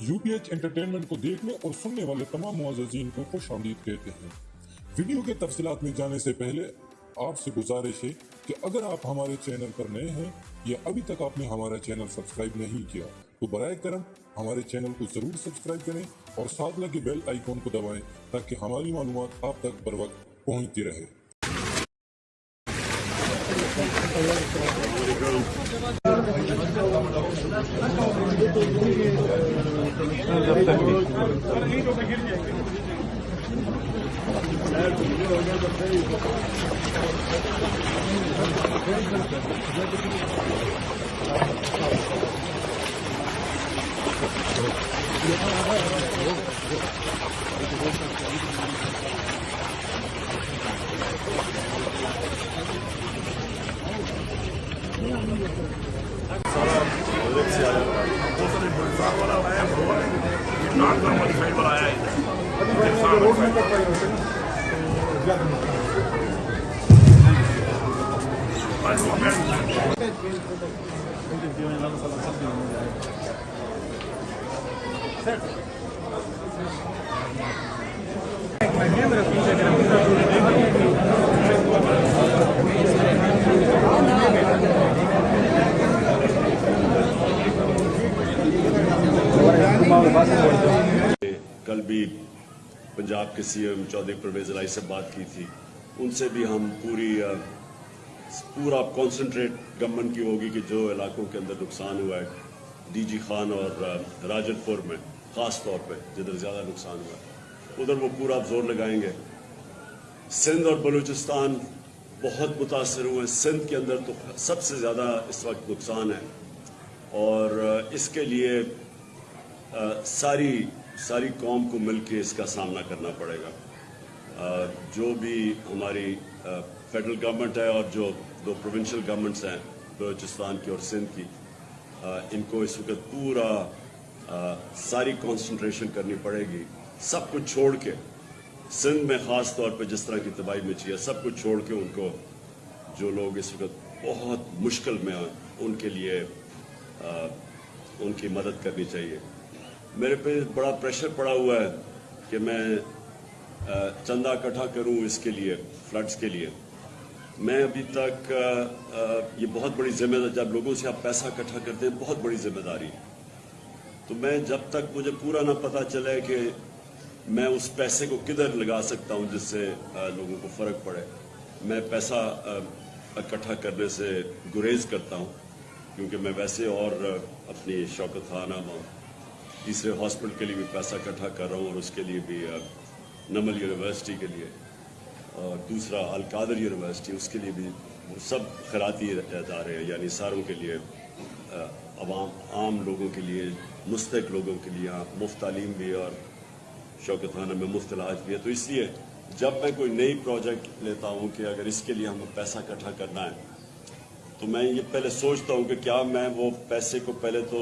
U P H entertainment کو دیکھنے اور سننے والے تمام معززین کو خوش آمدید کہتے ہیں۔ ویڈیو کے تفصیلات میں جانے سے پہلے آپ سے گزارش ہے کہ اگر آپ ہمارے چینل پر نئے ہیں یا ابھی تک آپ نے ہمارا چینل سبسکرائب نہیں کیا، تو برائے کرم ہمارے چینل کو ضرور سبسکرائب کریں اور ساتھ لگے بیل آئیکن کو دبائیں تاکہ ہماری معلومات آپ تک بر وقت پہنچتی رہے۔ ہے کوسل صاحب والا آیا بھگوان یہ نان کا والی سائڈ والا آیا ادھر کل بھی پنجاب کے سی ایم چودھری پرویز الہی سے بات کی تھی۔ ان سے بھی ہم پوری پورا کانسنٹریٹ گورنمنٹ کی ہوگی کہ جو علاقوں کے اندر نقصان ہوا ہے۔ ڈی جی خان اور راجن پور میں، خاص طور پہ جدھر زیادہ نقصان ہوا۔ ہے ادھر وہ پورا زور لگائیں گے۔ سندھ اور بلوچستان بہت متاثر ہوئے۔ سندھ کے اندر تو سب سے زیادہ اس وقت نقصان ہے۔ اور اس کے لیے ساری ساری قوم کو مل کے اس کا سامنا کرنا پڑے گا۔ جو بھی ہماری فیڈرل گورنمنٹ ہے اور جو دو پروونشل گورنمنٹس ہیں، بلوچستان کی اور سندھ کی ان کو اس وقت پورا ساری کانسنٹریشن کرنی پڑے گی۔ سب کچھ چھوڑ کے، سندھ میں خاص طور پہ جس طرح کی تباہی مچی ہے، سب کچھ چھوڑ کے ان کو جو لوگ اس وقت بہت مشکل میں ہیں، ان کے لیے ان کی مدد کرنی چاہیے۔ میرے پہ بڑا پریشر پڑا ہوا ہے کہ میں چندہ اکٹھا کروں اس کے لیے فلڈز کے لیے۔ میں ابھی تک یہ بہت بڑی ذمہ داری جب لوگوں سے آپ پیسہ اکٹھا کرتے ہیں، بہت بڑی ذمہ داری ہے۔ تو میں جب تک مجھے پورا نہ پتا چلے کہ میں اس پیسے کو کدھر لگا سکتا ہوں جس سے لوگوں کو فرق پڑے، میں پیسہ اکٹھا کرنے سے گریز کرتا ہوں۔ کیونکہ میں ویسے اور اپنی شوکت خانہ میں تیسرے ہاسپٹل کے لیے بھی پیسہ اکٹھا کر رہا ہوں اور اس کے لیے بھی نمل یونیورسٹی کے لیے اور دوسرا القادر یونیورسٹی، اس کے لیے بھی وہ سب خیراتی ادارے ہیں یعنی ساروں کے لیے عوام، عام لوگوں کے لیے مستق لوگوں کے لیے مفت تعلیم بھی اور شوکت خانہ میں مفت علاج بھی ہے۔ تو اس لیے جب میں کوئی نئی پروجیکٹ لیتا ہوں کہ اگر اس کے لیے ہمیں پیسہ اکٹھا کرنا ہے، تو میں یہ پہلے سوچتا ہوں کہ کیا میں وہ پیسے کو پہلے تو